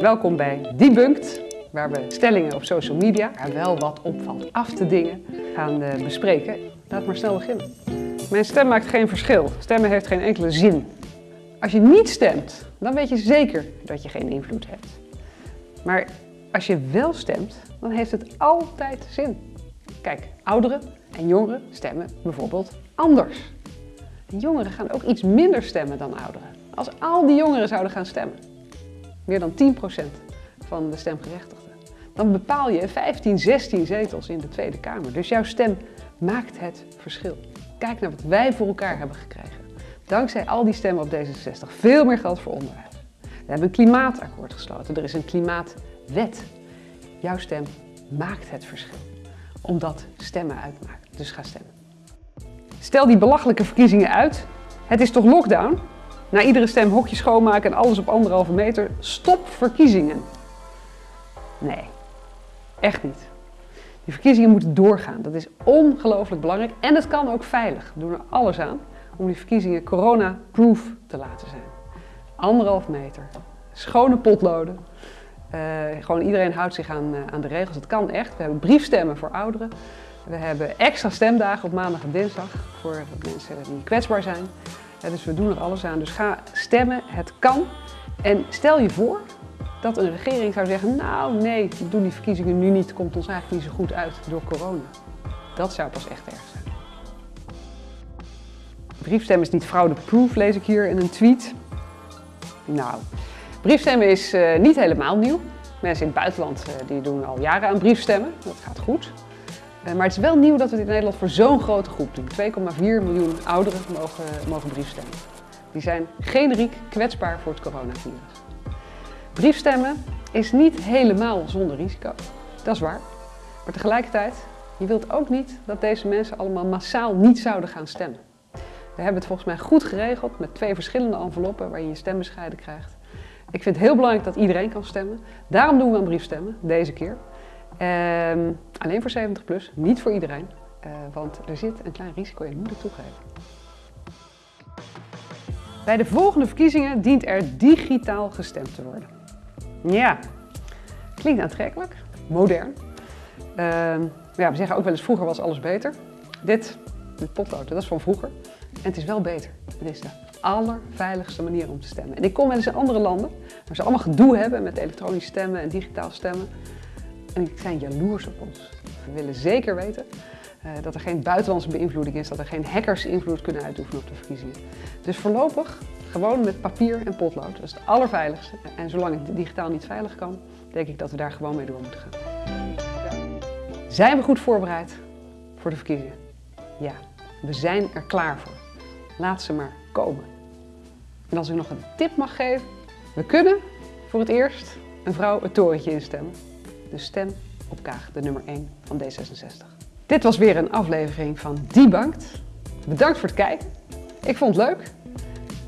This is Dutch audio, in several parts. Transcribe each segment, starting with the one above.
Welkom bij Debunked, waar we stellingen op social media, waar wel wat opvalt af te dingen, gaan uh, bespreken. Laat maar snel beginnen. Mijn stem maakt geen verschil. Stemmen heeft geen enkele zin. Als je niet stemt, dan weet je zeker dat je geen invloed hebt. Maar als je wel stemt, dan heeft het altijd zin. Kijk, ouderen en jongeren stemmen bijvoorbeeld anders. En jongeren gaan ook iets minder stemmen dan ouderen. Als al die jongeren zouden gaan stemmen, meer dan 10% van de stemgerechtigden, dan bepaal je 15, 16 zetels in de Tweede Kamer. Dus jouw stem maakt het verschil. Kijk naar wat wij voor elkaar hebben gekregen. Dankzij al die stemmen op D66. Veel meer geld voor onderwijs. We hebben een klimaatakkoord gesloten. Er is een klimaatwet. Jouw stem maakt het verschil. Omdat stemmen uitmaakt. Dus ga stemmen. Stel die belachelijke verkiezingen uit. Het is toch lockdown? Na iedere stem hokje schoonmaken en alles op anderhalve meter. Stop verkiezingen. Nee, echt niet. Die verkiezingen moeten doorgaan. Dat is ongelooflijk belangrijk en het kan ook veilig. We doen er alles aan om die verkiezingen corona-proof te laten zijn. Anderhalf meter, schone potloden. Uh, gewoon iedereen houdt zich aan, uh, aan de regels. Het kan echt. We hebben briefstemmen voor ouderen. We hebben extra stemdagen op maandag en dinsdag voor mensen die kwetsbaar zijn. Dus we doen er alles aan. Dus ga stemmen. Het kan. En stel je voor dat een regering zou zeggen, nou nee, we doen die verkiezingen nu niet, komt ons eigenlijk niet zo goed uit door corona. Dat zou pas echt erg zijn. Briefstemmen is niet fraudeproof, lees ik hier in een tweet. Nou, briefstemmen is uh, niet helemaal nieuw. Mensen in het buitenland uh, die doen al jaren aan briefstemmen, dat gaat goed. Uh, maar het is wel nieuw dat we het in Nederland voor zo'n grote groep doen. 2,4 miljoen ouderen mogen, mogen briefstemmen. Die zijn generiek kwetsbaar voor het coronavirus. Briefstemmen is niet helemaal zonder risico, dat is waar. Maar tegelijkertijd, je wilt ook niet dat deze mensen allemaal massaal niet zouden gaan stemmen. We hebben het volgens mij goed geregeld met twee verschillende enveloppen waar je je stem bescheiden krijgt. Ik vind het heel belangrijk dat iedereen kan stemmen. Daarom doen we een briefstemmen, deze keer. Ehm, alleen voor 70 plus, niet voor iedereen. Uh, want er zit een klein risico in, moet ik toegeven. Bij de volgende verkiezingen dient er digitaal gestemd te worden. Ja, klinkt aantrekkelijk, modern. Uh, ja, we zeggen ook wel eens vroeger was alles beter. Dit, dit potlood, dat is van vroeger. En het is wel beter. Het is de allerveiligste manier om te stemmen. En ik kom wel eens in andere landen waar ze allemaal gedoe hebben met elektronisch stemmen en digitaal stemmen. En die zijn jaloers op ons. We willen zeker weten uh, dat er geen buitenlandse beïnvloeding is, dat er geen hackers invloed kunnen uitoefenen op de verkiezingen. Dus voorlopig gewoon met papier en potlood. Dat is het allerveiligste. En zolang het digitaal niet veilig kan, denk ik dat we daar gewoon mee door moeten gaan. Zijn we goed voorbereid voor de verkiezingen? Ja, we zijn er klaar voor. Laat ze maar komen. En als ik nog een tip mag geven, we kunnen voor het eerst een vrouw het torentje instemmen. Dus stem op Kaag, de nummer 1 van D66. Dit was weer een aflevering van Debunked. Bedankt voor het kijken. Ik vond het leuk.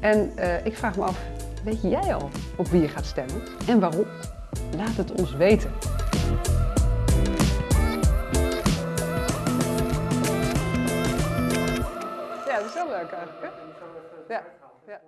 En uh, ik vraag me af, weet jij al op wie je gaat stemmen en waarom? Laat het ons weten. Ja, dat is wel leuk eigenlijk. Ja. ja.